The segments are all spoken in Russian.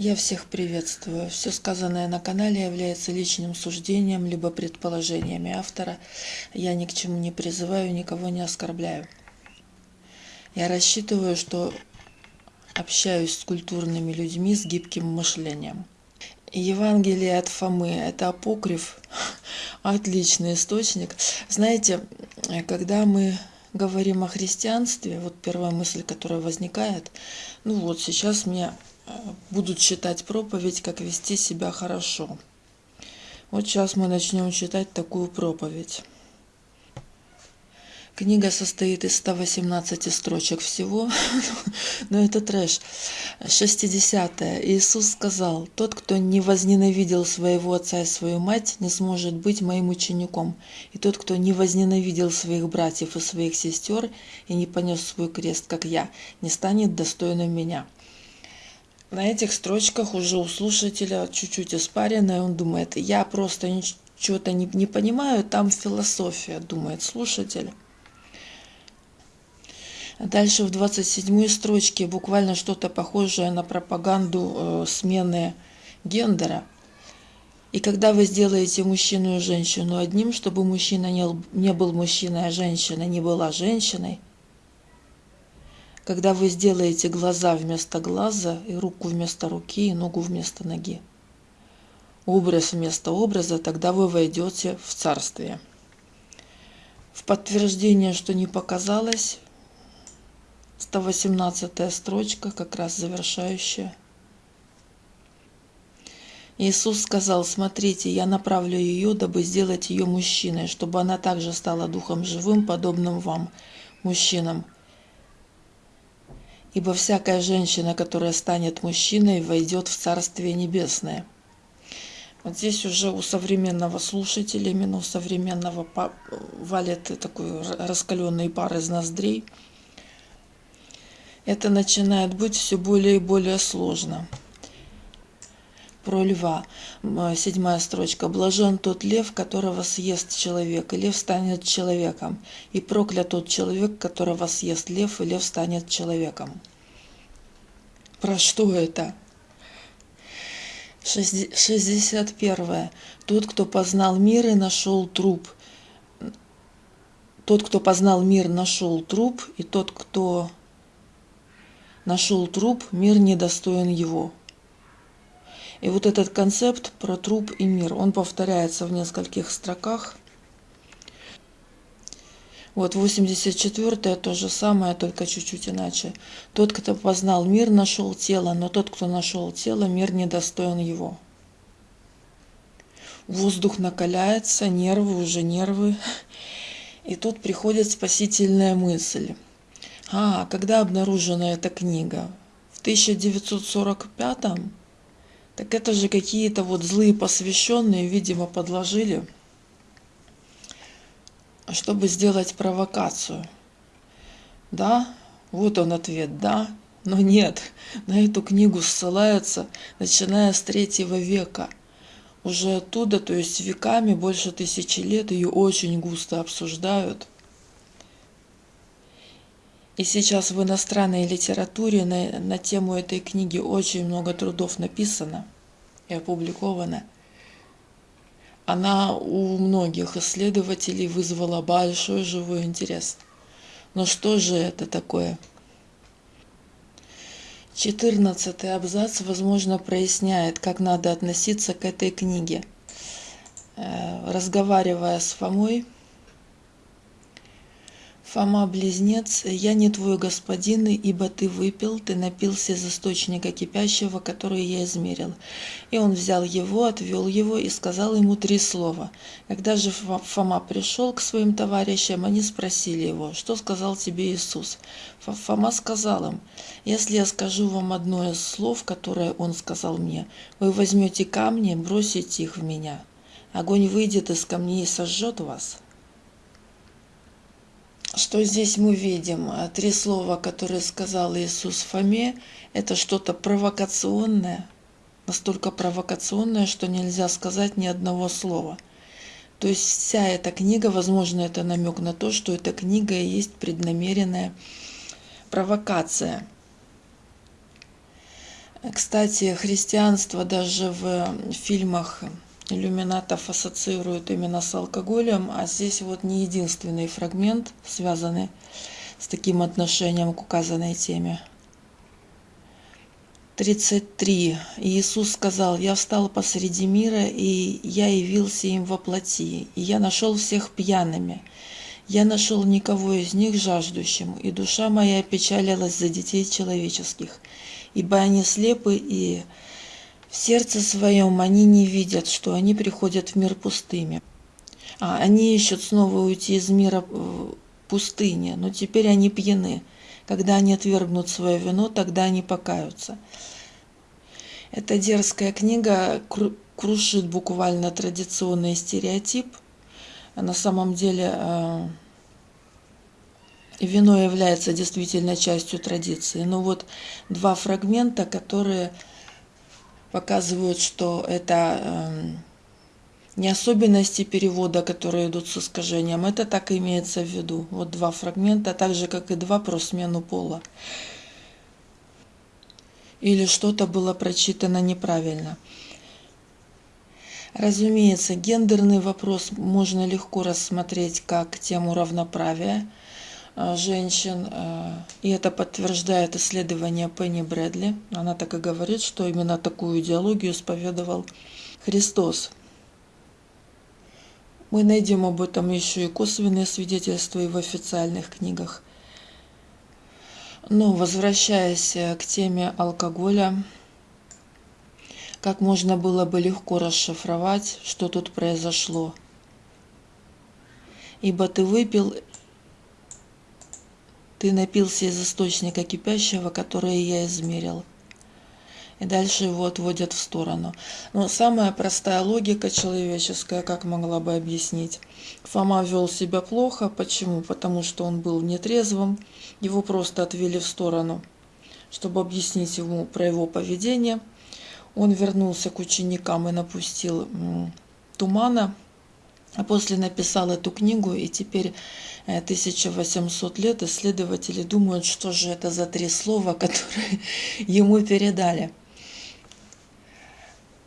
Я всех приветствую. Все сказанное на канале является личным суждением либо предположениями автора. Я ни к чему не призываю, никого не оскорбляю. Я рассчитываю, что общаюсь с культурными людьми с гибким мышлением. Евангелие от Фомы – это апокриф, отличный источник. Знаете, когда мы говорим о христианстве, вот первая мысль, которая возникает, ну вот сейчас мне будут читать проповедь, как вести себя хорошо. Вот сейчас мы начнем читать такую проповедь. Книга состоит из 118 строчек всего, но это трэш. 60. -е. Иисус сказал, «Тот, кто не возненавидел своего отца и свою мать, не сможет быть моим учеником. И тот, кто не возненавидел своих братьев и своих сестер и не понес свой крест, как я, не станет достойным меня». На этих строчках уже у слушателя чуть-чуть испаренное, он думает, я просто чего-то не, не понимаю, там философия, думает слушатель. Дальше в 27 строчке буквально что-то похожее на пропаганду э, смены гендера. И когда вы сделаете мужчину и женщину одним, чтобы мужчина не, не был мужчиной, а женщина не была женщиной, когда вы сделаете глаза вместо глаза, и руку вместо руки, и ногу вместо ноги. Образ вместо образа, тогда вы войдете в царствие. В подтверждение, что не показалось, 118 строчка, как раз завершающая. Иисус сказал, смотрите, я направлю ее, дабы сделать ее мужчиной, чтобы она также стала духом живым, подобным вам, мужчинам – ибо всякая женщина, которая станет мужчиной, войдет в Царствие Небесное. Вот здесь уже у современного слушателя, именно у современного валит такой раскаленный пар из ноздрей. Это начинает быть все более и более сложно про льва. Седьмая строчка. «Блажен тот лев, которого съест человек, и лев станет человеком. И проклят тот человек, которого съест лев, и лев станет человеком». Про что это? 61. Тот, кто познал мир и нашел труп. Тот, кто познал мир, нашел труп, и тот, кто нашел труп, мир недостоин его. И вот этот концепт про труп и мир, он повторяется в нескольких строках. Вот 84-е то же самое, только чуть-чуть иначе. Тот, кто познал мир, нашел тело, но тот, кто нашел тело, мир недостоин его. Воздух накаляется, нервы уже нервы. И тут приходит спасительная мысль. А, когда обнаружена эта книга? В 1945 -м? Так это же какие-то вот злые посвященные, видимо, подложили, чтобы сделать провокацию. Да, вот он ответ, да, но нет, на эту книгу ссылаются, начиная с третьего века. Уже оттуда, то есть веками, больше тысячи лет, ее очень густо обсуждают – и сейчас в иностранной литературе на, на тему этой книги очень много трудов написано и опубликовано. Она у многих исследователей вызвала большой живой интерес. Но что же это такое? Четырнадцатый абзац, возможно, проясняет, как надо относиться к этой книге. Э, разговаривая с Фомой, Фома-близнец, я не твой господин, ибо ты выпил, ты напился из источника кипящего, который я измерил. И он взял его, отвел его и сказал ему три слова. Когда же Фома пришел к своим товарищам, они спросили его, что сказал тебе Иисус? Фома сказал им, если я скажу вам одно из слов, которое он сказал мне, вы возьмете камни, бросите их в меня. Огонь выйдет из камней и сожжет вас. Что здесь мы видим? Три слова, которые сказал Иисус Фоме, это что-то провокационное, настолько провокационное, что нельзя сказать ни одного слова. То есть вся эта книга, возможно, это намек на то, что эта книга и есть преднамеренная провокация. Кстати, христианство даже в фильмах иллюминатов ассоциируют именно с алкоголем, а здесь вот не единственный фрагмент, связанный с таким отношением к указанной теме. 33. Иисус сказал, «Я встал посреди мира, и я явился им во плоти, и я нашел всех пьяными. Я нашел никого из них жаждущим, и душа моя печалилась за детей человеческих, ибо они слепы, и в сердце своем они не видят, что они приходят в мир пустыми. А они ищут снова уйти из мира пустыни, но теперь они пьяны». Когда они отвергнут свое вино, тогда они покаются. Эта дерзкая книга крушит буквально традиционный стереотип. На самом деле э, вино является действительно частью традиции. Но вот два фрагмента, которые показывают, что это эм, не особенности перевода, которые идут с искажением, это так имеется в виду. Вот два фрагмента, так же, как и два про смену пола. Или что-то было прочитано неправильно. Разумеется, гендерный вопрос можно легко рассмотреть как тему равноправия женщин, э, и это подтверждает исследование Пенни Брэдли. Она так и говорит, что именно такую идеологию исповедовал Христос. Мы найдем об этом еще и косвенные свидетельства и в официальных книгах. Но возвращаясь к теме алкоголя, как можно было бы легко расшифровать, что тут произошло. Ибо ты выпил, ты напился из источника кипящего, который я измерил и дальше его отводят в сторону. Но самая простая логика человеческая, как могла бы объяснить. Фома вел себя плохо. Почему? Потому что он был нетрезвым. Его просто отвели в сторону, чтобы объяснить ему про его поведение. Он вернулся к ученикам и напустил тумана, а после написал эту книгу, и теперь 1800 э, лет исследователи думают, что же это за три слова, которые ему передали.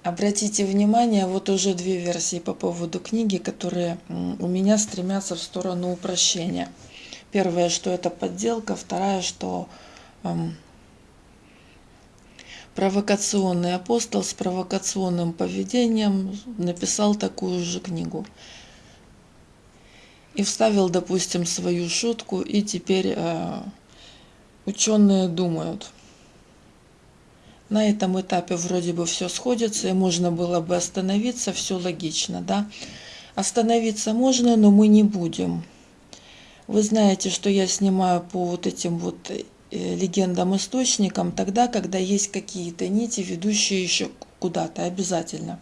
Обратите внимание, вот уже две версии по поводу книги, которые у меня стремятся в сторону упрощения. Первое, что это подделка, вторая, что эм, провокационный апостол с провокационным поведением написал такую же книгу. И вставил, допустим, свою шутку, и теперь э, ученые думают – на этом этапе вроде бы все сходится, и можно было бы остановиться, все логично, да. Остановиться можно, но мы не будем. Вы знаете, что я снимаю по вот этим вот э, легендам-источникам тогда, когда есть какие-то нити, ведущие еще куда-то обязательно.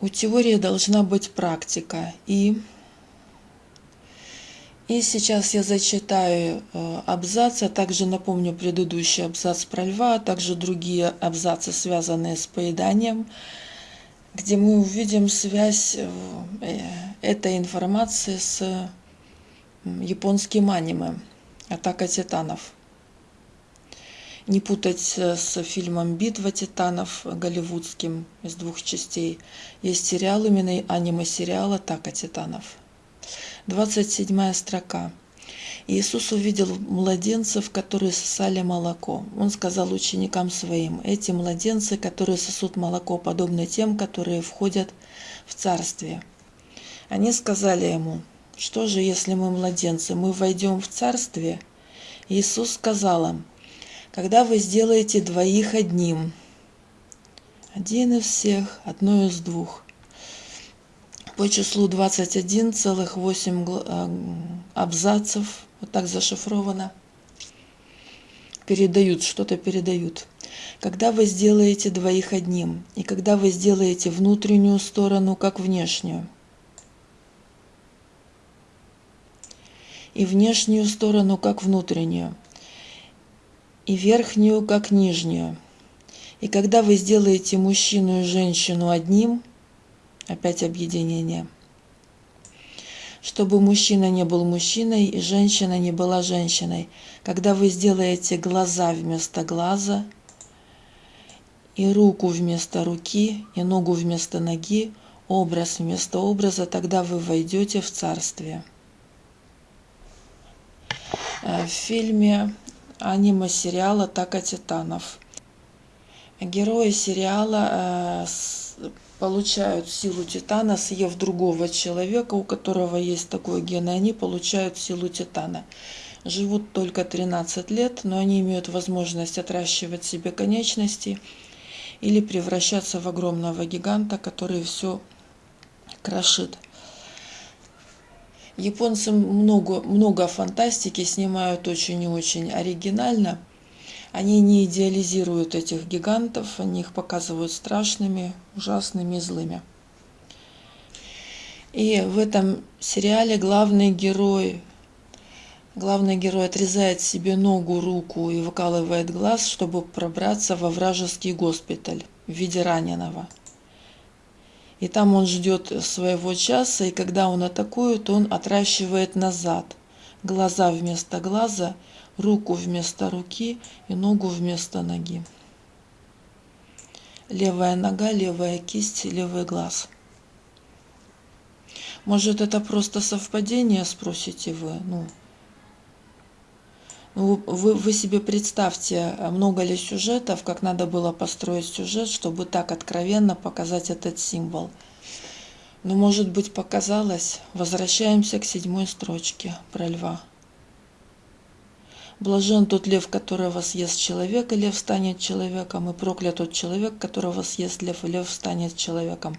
У теории должна быть практика. И и сейчас я зачитаю э, абзац, а также напомню предыдущий абзац про льва, а также другие абзацы, связанные с поеданием, где мы увидим связь э, этой информации с японским аниме «Атака титанов». Не путать с фильмом «Битва титанов» голливудским из двух частей. Есть сериал, именно аниме-сериал «Атака титанов». 27 строка. Иисус увидел младенцев, которые сосали молоко. Он сказал ученикам своим, эти младенцы, которые сосут молоко, подобны тем, которые входят в Царствие. Они сказали ему, что же, если мы младенцы, мы войдем в Царствие? Иисус сказал им, когда вы сделаете двоих одним, один из всех, одно из двух, по числу 21,8 э, абзацев, вот так зашифровано, передают, что-то передают. Когда вы сделаете двоих одним, и когда вы сделаете внутреннюю сторону, как внешнюю, и внешнюю сторону, как внутреннюю, и верхнюю, как нижнюю, и когда вы сделаете мужчину и женщину одним – опять объединение. чтобы мужчина не был мужчиной и женщина не была женщиной. Когда вы сделаете глаза вместо глаза, и руку вместо руки, и ногу вместо ноги, образ вместо образа, тогда вы войдете в царствие. Э, в фильме аниме-сериала «Атака титанов» герои сериала э, получают силу титана, съев другого человека, у которого есть такой ген, и они получают силу титана. Живут только 13 лет, но они имеют возможность отращивать себе конечности или превращаться в огромного гиганта, который все крошит. Японцы много, много фантастики снимают очень и очень оригинально. Они не идеализируют этих гигантов, они их показывают страшными, ужасными злыми. И в этом сериале главный герой, главный герой отрезает себе ногу, руку и выкалывает глаз, чтобы пробраться во вражеский госпиталь в виде раненого. И там он ждет своего часа, и когда он атакует, он отращивает назад. Глаза вместо глаза, руку вместо руки и ногу вместо ноги. Левая нога, левая кисть, левый глаз. Может, это просто совпадение, спросите вы? Ну, вы, вы себе представьте, много ли сюжетов, как надо было построить сюжет, чтобы так откровенно показать этот символ. Но, ну, может быть, показалось. Возвращаемся к седьмой строчке про льва. Блажен тот лев, которого съест человек, и лев станет человеком, и проклят тот человек, которого съест лев, и лев станет человеком.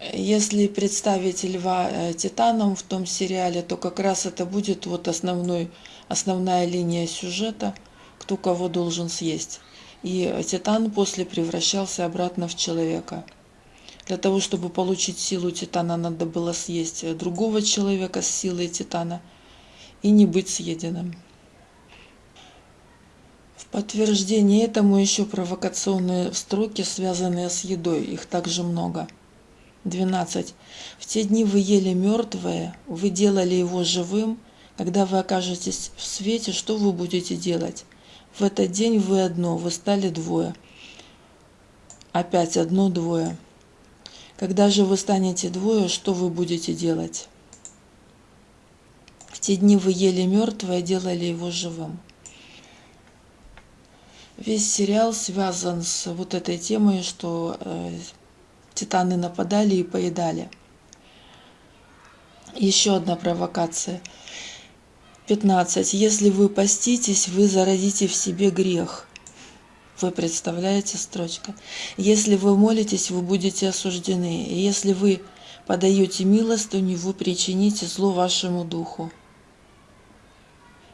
Если представить льва э, титаном в том сериале, то как раз это будет вот основной, основная линия сюжета, кто кого должен съесть. И титан после превращался обратно в человека. Для того, чтобы получить силу титана, надо было съесть другого человека с силой титана и не быть съеденным. В подтверждение этому еще провокационные строки, связанные с едой, их также много – 12. В те дни вы ели мертвое, вы делали его живым. Когда вы окажетесь в свете, что вы будете делать? В этот день вы одно, вы стали двое. Опять одно-двое. Когда же вы станете двое, что вы будете делать? В те дни вы ели мертвое, делали его живым. Весь сериал связан с вот этой темой, что э, Титаны нападали и поедали. Еще одна провокация. 15. Если вы поститесь, вы зародите в себе грех. Вы представляете строчка? Если вы молитесь, вы будете осуждены. И если вы подаете милостыню, вы причините зло вашему духу.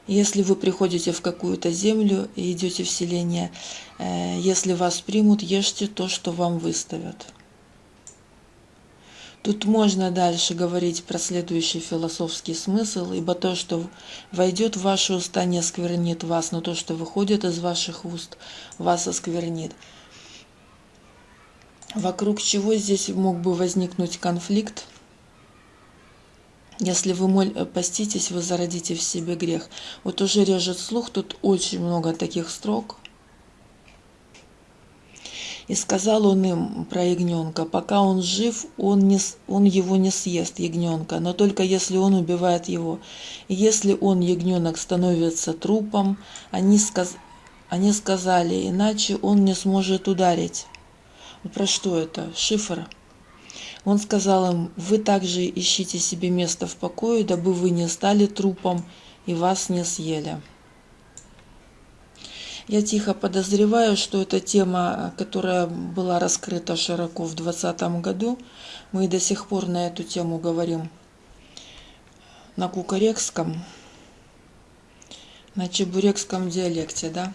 Если вы приходите в какую-то землю и идете в селение, э, если вас примут, ешьте то, что вам выставят. Тут можно дальше говорить про следующий философский смысл, ибо то, что войдет в ваши уста, не осквернит вас, но то, что выходит из ваших уст, вас осквернит. Вокруг чего здесь мог бы возникнуть конфликт? Если вы моль, поститесь, вы зародите в себе грех. Вот уже режет слух, тут очень много таких строк – и сказал он им про ягненка, пока он жив, он, не, он его не съест, ягненка, но только если он убивает его. И если он, ягненок, становится трупом, они, сказ, они сказали, иначе он не сможет ударить. Про что это? Шифр. Он сказал им, вы также ищите себе место в покое, дабы вы не стали трупом и вас не съели. Я тихо подозреваю, что эта тема, которая была раскрыта широко в 2020 году, мы до сих пор на эту тему говорим на кукарекском, на чебурекском диалекте, да?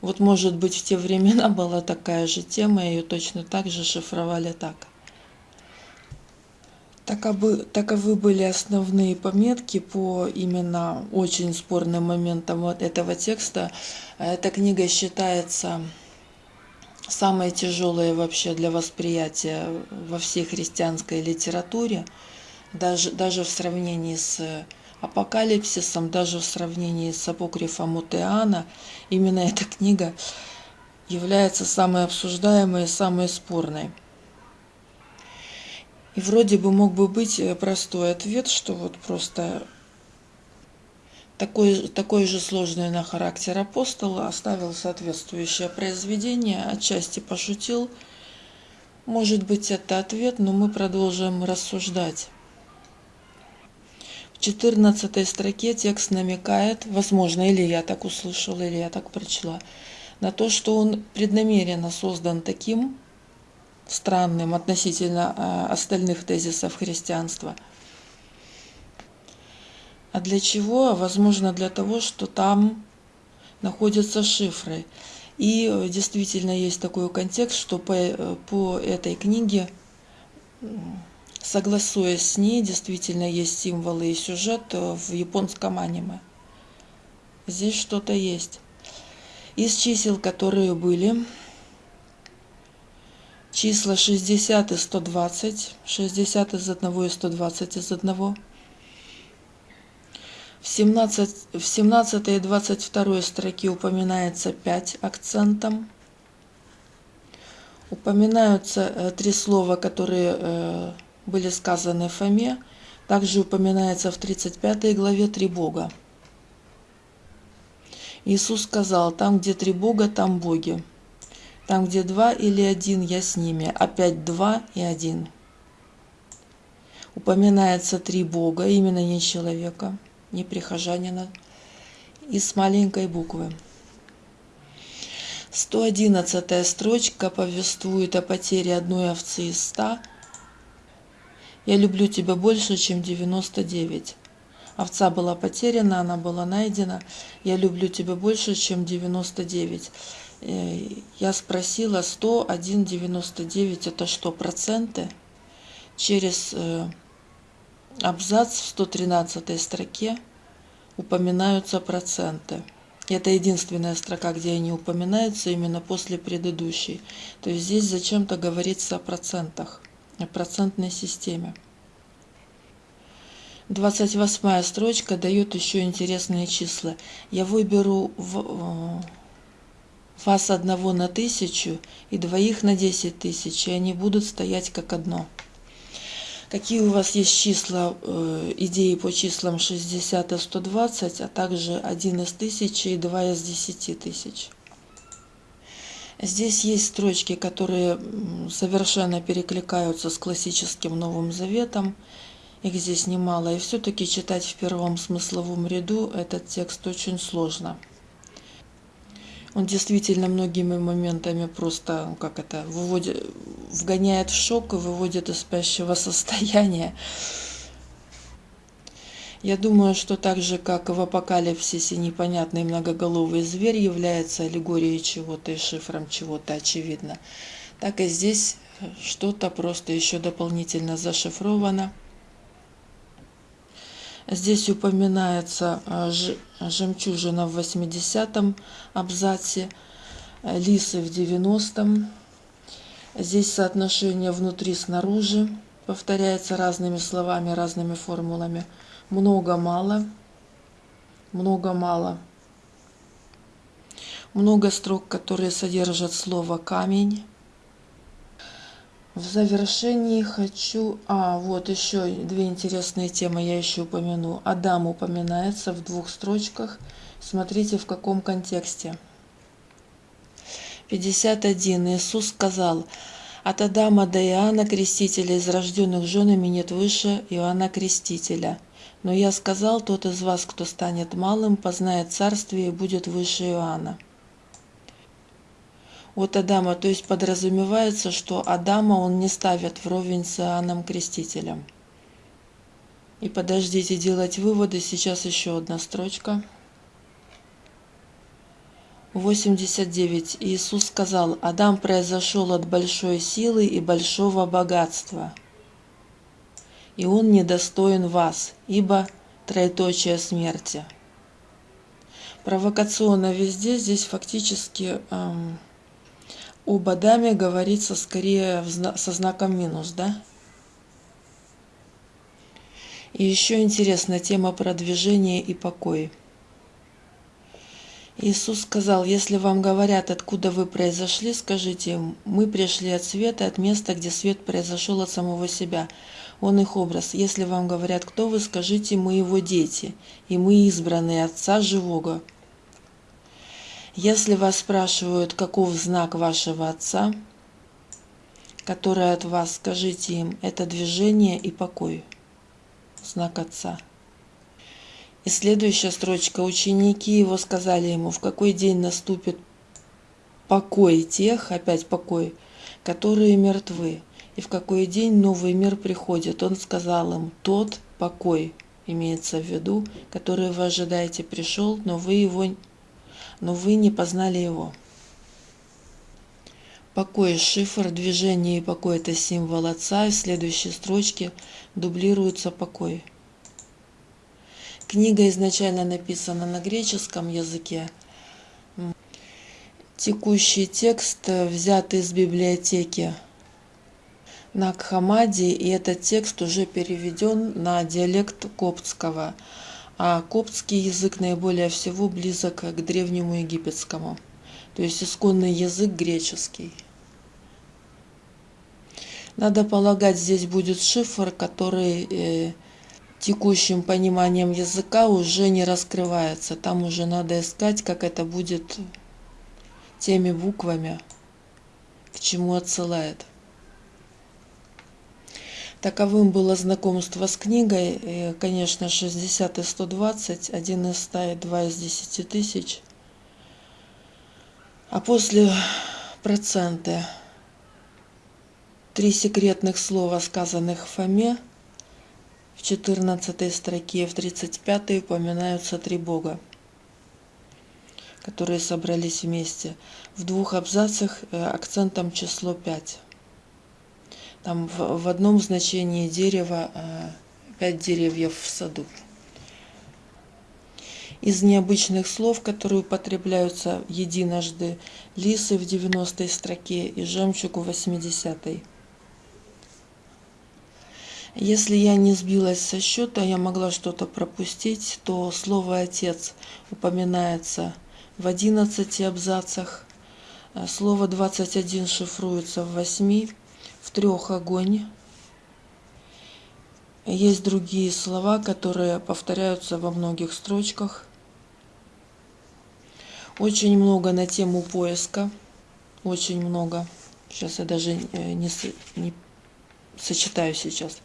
Вот, может быть, в те времена была такая же тема, ее точно так же шифровали так. Таковы, таковы были основные пометки по именно очень спорным моментам вот этого текста. Эта книга считается самые тяжелые вообще для восприятия во всей христианской литературе, даже, даже в сравнении с апокалипсисом, даже в сравнении с апокрифом Утеана, именно эта книга является самой обсуждаемой и самой спорной. И вроде бы мог бы быть простой ответ, что вот просто такой, такой же сложный на характер апостол оставил соответствующее произведение, отчасти пошутил. Может быть, это ответ, но мы продолжим рассуждать. В 14 строке текст намекает, возможно, или я так услышала, или я так прочла, на то, что он преднамеренно создан таким странным относительно а, остальных тезисов христианства – а для чего? Возможно, для того, что там находятся шифры. И э, действительно есть такой контекст, что по, э, по этой книге, согласуясь с ней, действительно есть символы и сюжет э, в японском аниме. Здесь что-то есть. Из чисел, которые были, числа 60 и 120, 60 из одного и 120 из одного – в 17, в 17 и 22 строке упоминается 5 акцентом. Упоминаются э, три слова, которые э, были сказаны Фоме. Также упоминается в 35 главе три Бога. Иисус сказал, там, где три Бога, там боги. Там, где два или один, я с ними. Опять два и один. Упоминается три Бога, именно не человека не прихожанина, и с маленькой буквы. 111 строчка повествует о потере одной овцы из ста. «Я люблю тебя больше, чем 99». Овца была потеряна, она была найдена. «Я люблю тебя больше, чем 99». Э, я спросила, 101, 99 это что, проценты? Через э, абзац в 113 строке упоминаются проценты. Это единственная строка, где они упоминаются именно после предыдущей. То есть здесь зачем-то говорится о процентах, о процентной системе. 28 строчка дает еще интересные числа. Я выберу в, э, вас одного на тысячу и двоих на десять тысяч, и они будут стоять как одно. Какие у вас есть числа, э, идеи по числам 60 и 120, а также 1 из 1000 и 2 из 10 тысяч? Здесь есть строчки, которые совершенно перекликаются с классическим Новым Заветом. Их здесь немало. И все-таки читать в первом смысловом ряду этот текст очень сложно. Он действительно многими моментами просто, ну, как это, выводит, вгоняет в шок и выводит из спящего состояния. Я думаю, что так же, как в апокалипсисе непонятный многоголовый зверь является аллегорией чего-то и шифром чего-то очевидно, так и здесь что-то просто еще дополнительно зашифровано – Здесь упоминается э, жемчужина в 80-м абзаце, э, лисы в 90-м. Здесь соотношение внутри-снаружи повторяется разными словами, разными формулами. Много-мало, много-мало. Много строк, которые содержат слово «камень». В завершении хочу... А, вот еще две интересные темы я еще упомяну. Адам упоминается в двух строчках. Смотрите, в каком контексте. 51. Иисус сказал, «От Адама до Иоанна Крестителя из рожденных женами нет выше Иоанна Крестителя. Но я сказал, тот из вас, кто станет малым, познает царствие и будет выше Иоанна» от Адама, то есть подразумевается, что Адама он не ставит вровень с Иоанном Крестителем. И подождите делать выводы, сейчас еще одна строчка. 89. Иисус сказал, Адам произошел от большой силы и большого богатства, и он недостоин вас, ибо троеточие смерти. Провокационно везде здесь фактически эм, об Адаме говорится скорее со знаком минус, да? И еще интересная тема про движение и покой. Иисус сказал, если вам говорят, откуда вы произошли, скажите им, мы пришли от света, от места, где свет произошел от самого себя. Он их образ. Если вам говорят, кто вы, скажите, мы его дети, и мы избранные Отца Живого. Если вас спрашивают, каков знак вашего Отца, который от вас, скажите им, это движение и покой знак Отца. И следующая строчка. Ученики его сказали ему, в какой день наступит покой тех, опять покой, которые мертвы, и в какой день новый мир приходит. Он сказал им, тот покой, имеется в виду, который вы ожидаете, пришел, но вы его, но вы не познали его. Покой – шифр, движение и покой – это символ Отца, и в следующей строчке дублируется покой. Книга изначально написана на греческом языке. Текущий текст взят из библиотеки на Кхамаде, и этот текст уже переведен на диалект коптского, а коптский язык наиболее всего близок к древнему египетскому то есть исконный язык греческий. Надо полагать, здесь будет шифр, который э, текущим пониманием языка уже не раскрывается. Там уже надо искать, как это будет теми буквами, к чему отсылает. Таковым было знакомство с книгой. И, конечно, 60 и 120, 1 из 100 и 2 из 10 тысяч – а после процента три секретных слова, сказанных Фоме, в 14 строке, в 35 упоминаются три Бога, которые собрались вместе. В двух абзацах э, акцентом число 5. Там в, в одном значении дерева э, пять деревьев в саду из необычных слов, которые употребляются единожды, лисы в 90 строке и жемчуг в 80 -й. Если я не сбилась со счета, я могла что-то пропустить, то слово «отец» упоминается в 11 абзацах, а слово 21 шифруется в 8, в трех огонь. Есть другие слова, которые повторяются во многих строчках – очень много на тему поиска. Очень много. Сейчас я даже э, не, не сочетаю сейчас.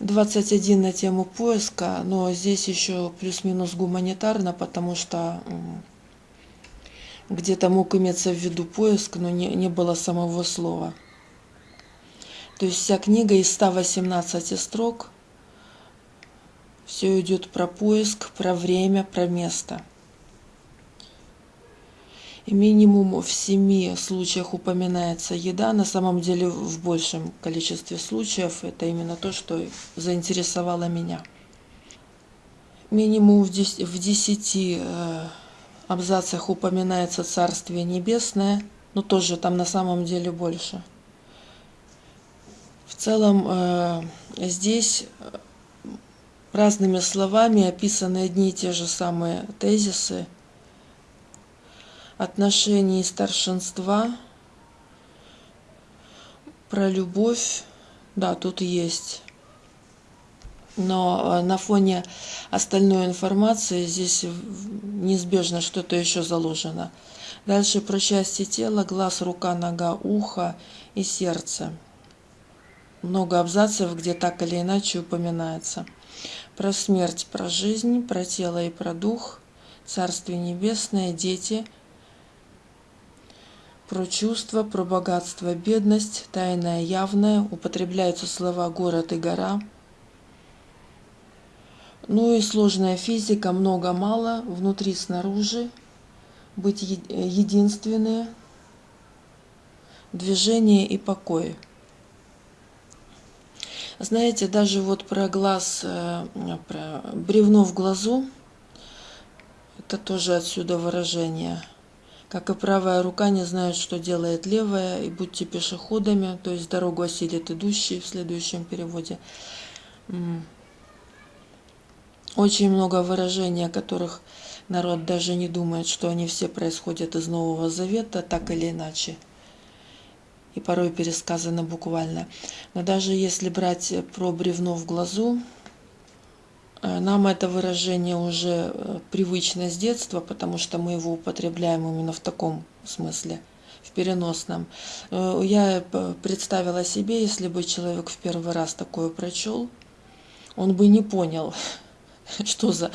21 на тему поиска, но здесь еще плюс-минус гуманитарно, потому что где-то мог иметься в виду поиск, но не, не было самого слова. То есть вся книга из 118 строк все идет про поиск, про время, про место. И минимум в семи случаях упоминается еда. На самом деле в большем количестве случаев это именно то, что заинтересовало меня. Минимум в десяти э, абзацах упоминается Царствие Небесное, но тоже там на самом деле больше. В целом э, здесь разными словами описаны одни и те же самые тезисы отношений старшинства, про любовь, да, тут есть. Но э, на фоне остальной информации здесь неизбежно что-то еще заложено. Дальше про части тела, глаз, рука, нога, ухо и сердце. Много абзацев, где так или иначе упоминается про смерть, про жизнь, про тело и про дух, Царствие Небесное, дети, про чувства, про богатство, бедность, тайное, явное, употребляются слова город и гора. Ну и сложная физика, много-мало, внутри, снаружи, быть единственные, движение и покой. Знаете, даже вот про глаз, э, про бревно в глазу, это тоже отсюда выражение. как и правая рука не знает, что делает левая, и будьте пешеходами, то есть дорогу осилит идущий в следующем переводе. Очень много выражений, о которых народ даже не думает, что они все происходят из Нового Завета, так или иначе. И порой пересказаны буквально. Но даже если брать про бревно в глазу, э, нам это выражение уже э, привычно с детства, потому что мы его употребляем именно в таком смысле, в переносном. Э, я представила себе, если бы человек в первый раз такое прочел, он бы не понял, что за,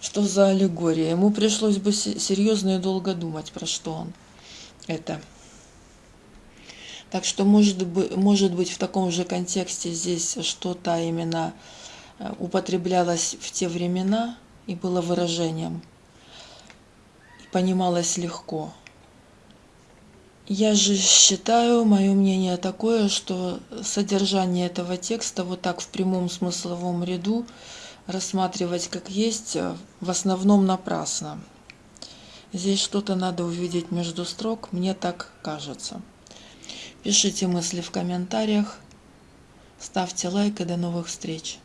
что за аллегория. Ему пришлось бы серьезно и долго думать, про что он это. Так что может быть, может быть в таком же контексте здесь что-то именно э, употреблялось в те времена и было выражением, и понималось легко. Я же считаю, мое мнение такое, что содержание этого текста вот так в прямом смысловом ряду рассматривать как есть э, в основном напрасно. Здесь что-то надо увидеть между строк, мне так кажется. Пишите мысли в комментариях, ставьте лайк и до новых встреч.